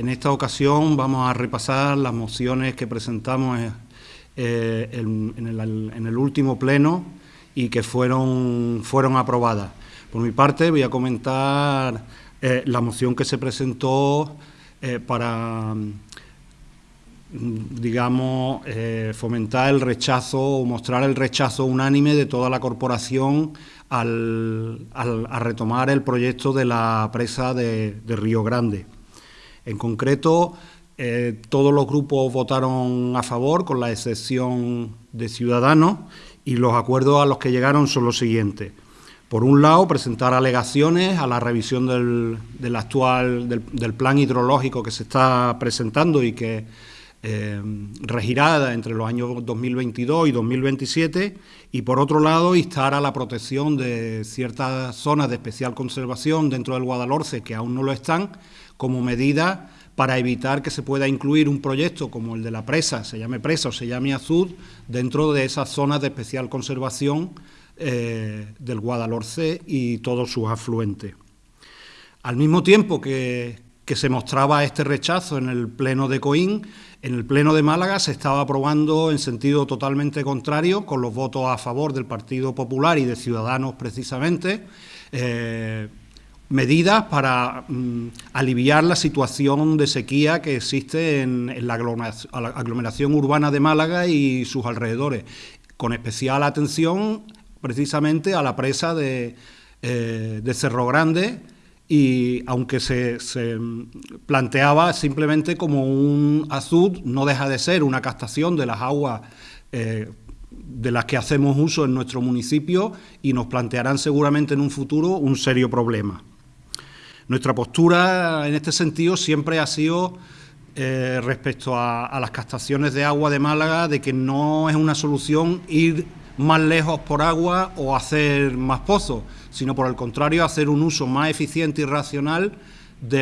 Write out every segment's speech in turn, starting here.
en esta ocasión vamos a repasar las mociones que presentamos eh, en, el, último pleno y que fueron, fueron aprobadas. Por mi parte voy a comentar eh, la moción que se presentó eh, para, digamos, fomentar el rechazo o mostrar el rechazo unánime de toda la corporación al, a retomar el proyecto de la presa de Río Grande. En concreto, eh, todos los grupos votaron a favor, con la excepción de Ciudadanos, y los acuerdos a los que llegaron son los siguientes. Por un lado, presentar alegaciones a la revisión del, actual del, plan hidrológico que se está presentando y que eh, regirá entre los años 2022 y 2027 y por otro lado instar a la protección de ciertas zonas de especial conservación dentro del Guadalhorce que aún no lo están como medida para evitar que se pueda incluir un proyecto como el de la presa, se llame presa o se llame azul, dentro de esas zonas de especial conservación eh, del Guadalhorce y todos sus afluentes. Al mismo tiempo que, que se mostraba este rechazo en el Pleno de Coín, en el Pleno de Málaga se estaba aprobando en sentido totalmente contrario, con los votos a favor del Partido Popular y de Ciudadanos precisamente, eh, medidas para mm, aliviar la situación de sequía que existe en, la, aglomeración, urbana de Málaga y sus alrededores, con especial atención precisamente a la presa de, eh, Cerro Grande y aunque se, planteaba simplemente como un azud, no deja de ser una captación de las aguas eh, de las que hacemos uso en nuestro municipio y nos plantearán seguramente en un futuro un serio problema. Nuestra postura en este sentido siempre ha sido eh, respecto a, las captaciones de agua de Málaga, de que no es una solución ir más lejos por agua o hacer más pozos, sino por el contrario hacer un uso más eficiente y racional de,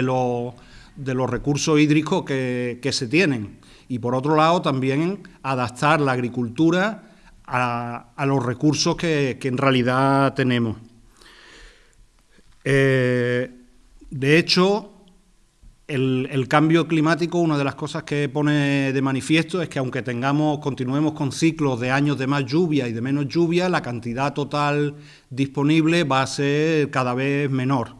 de los recursos hídricos que, se tienen. Y por otro lado también adaptar la agricultura a, los recursos que, en realidad tenemos. Eh, de hecho, el, cambio climático, una de las cosas que pone de manifiesto es que aunque tengamos, continuemos con ciclos de años de más lluvia y de menos lluvia, la cantidad total disponible va a ser cada vez menor.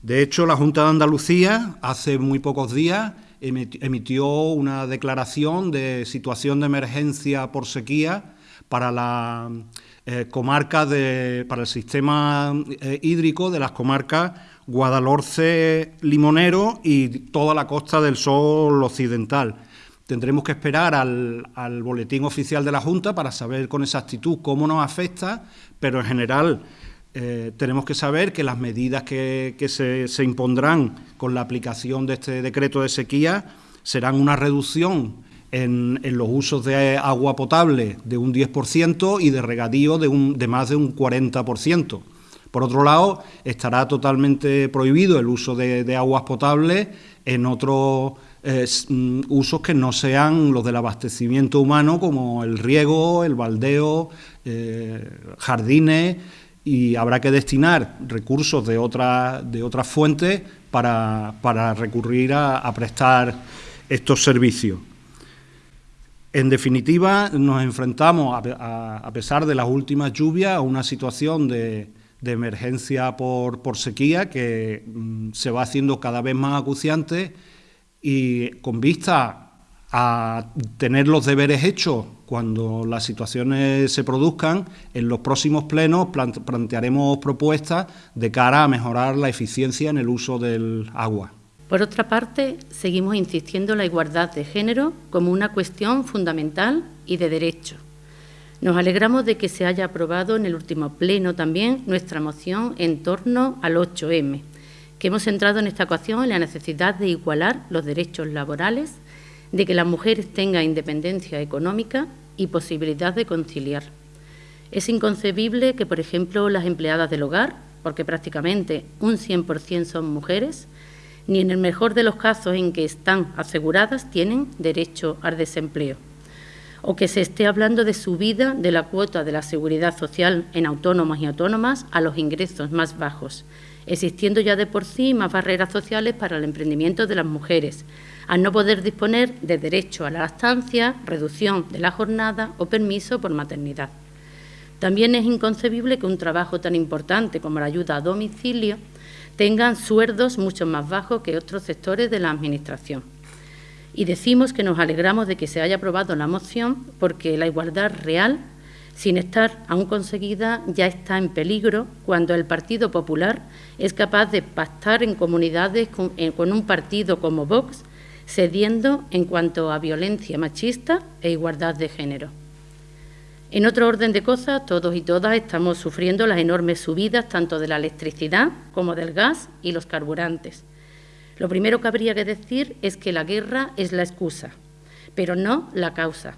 De hecho, la Junta de Andalucía hace muy pocos días emitió una declaración de situación de emergencia por sequía para la eh, comarca de, para el sistema eh, hídrico de las comarcas Guadalhorce Limonero y toda la costa del Sol Occidental. Tendremos que esperar al, boletín oficial de la Junta para saber con exactitud cómo nos afecta, pero en general eh, tenemos que saber que las medidas que, se, impondrán con la aplicación de este decreto de sequía serán una reducción en, los usos de agua potable de un 10% y de regadío de, de más de un 40%. Por otro lado, estará totalmente prohibido el uso de, aguas potables en otros eh, mm, usos que no sean los del abastecimiento humano, como el riego, el baldeo, eh, jardines, y habrá que destinar recursos de, de otras fuentes para, recurrir a, prestar estos servicios. En definitiva, nos enfrentamos, a pesar de las últimas lluvias, a una situación de, emergencia por, por sequía que mm, se va haciendo cada vez más acuciante y con vista a tener los deberes hechos cuando las situaciones se produzcan, en los próximos plenos plantearemos propuestas de cara a mejorar la eficiencia en el uso del agua. Por otra parte, seguimos insistiendo en la igualdad de género como una cuestión fundamental y de derecho nos alegramos de que se haya aprobado en el último pleno también nuestra moción en torno al 8M, que hemos centrado en esta ocasión en la necesidad de igualar los derechos laborales, de que las mujeres tengan independencia económica y posibilidad de conciliar. Es inconcebible que, por ejemplo, las empleadas del hogar, porque prácticamente un 100% son mujeres, ni en el mejor de los casos en que están aseguradas tienen derecho al desempleo. o que se esté hablando de subida de la cuota de la seguridad social en autónomos y autónomas a los ingresos más bajos, existiendo ya de por sí más barreras sociales para el emprendimiento de las mujeres, al no poder disponer de derecho a la lactancia, reducción de la jornada o permiso por maternidad. También es inconcebible que un trabajo tan importante como la ayuda a domicilio tengan sueldos mucho más bajos que otros sectores de la Administración. Y decimos que nos alegramos de que se haya aprobado la moción porque la igualdad real, sin estar aún conseguida, ya está en peligro cuando el Partido Popular es capaz de pactar en comunidades con, eh, con un partido como Vox, cediendo en cuanto a violencia machista e igualdad de género. En otro orden de cosas, todos y todas estamos sufriendo las enormes subidas tanto de la electricidad como del gas y los carburantes. Lo primero que habría que decir es que la guerra es la excusa, pero no la causa.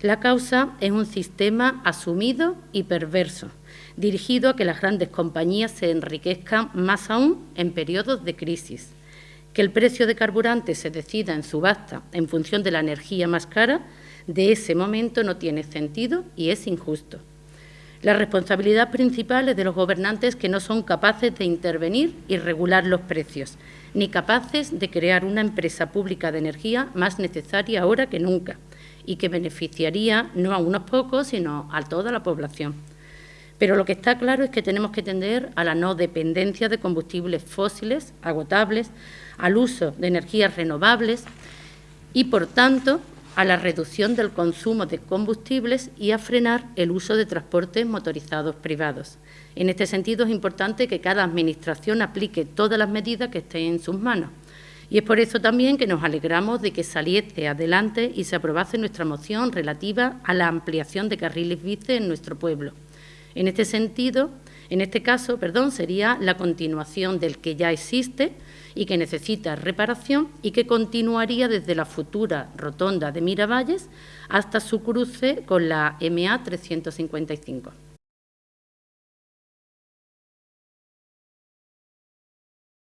La causa es un sistema asumido y perverso, dirigido a que las grandes compañías se enriquezcan más aún en periodos de crisis. Que el precio de carburante se decida en subasta en función de la energía más cara de ese momento no tiene sentido y es injusto. La responsabilidad principal es de los gobernantes que no son capaces de intervenir y regular los precios, ni capaces de crear una empresa pública de energía más necesaria ahora que nunca y que beneficiaría no a unos pocos, sino a toda la población. Pero lo que está claro es que tenemos que tender a la no dependencia de combustibles fósiles agotables, al uso de energías renovables y, por tanto, a la reducción del consumo de combustibles y a frenar el uso de transportes motorizados privados. En este sentido, es importante que cada Administración aplique todas las medidas que estén en sus manos. Y es por eso también que nos alegramos de que saliese adelante y se aprobase nuestra moción relativa a la ampliación de carriles bici en nuestro pueblo. En este sentido, en este caso, perdón, sería la continuación del que ya existe, y que necesita reparación y que continuaría desde la futura rotonda de Miravalles hasta su cruce con la MA 355.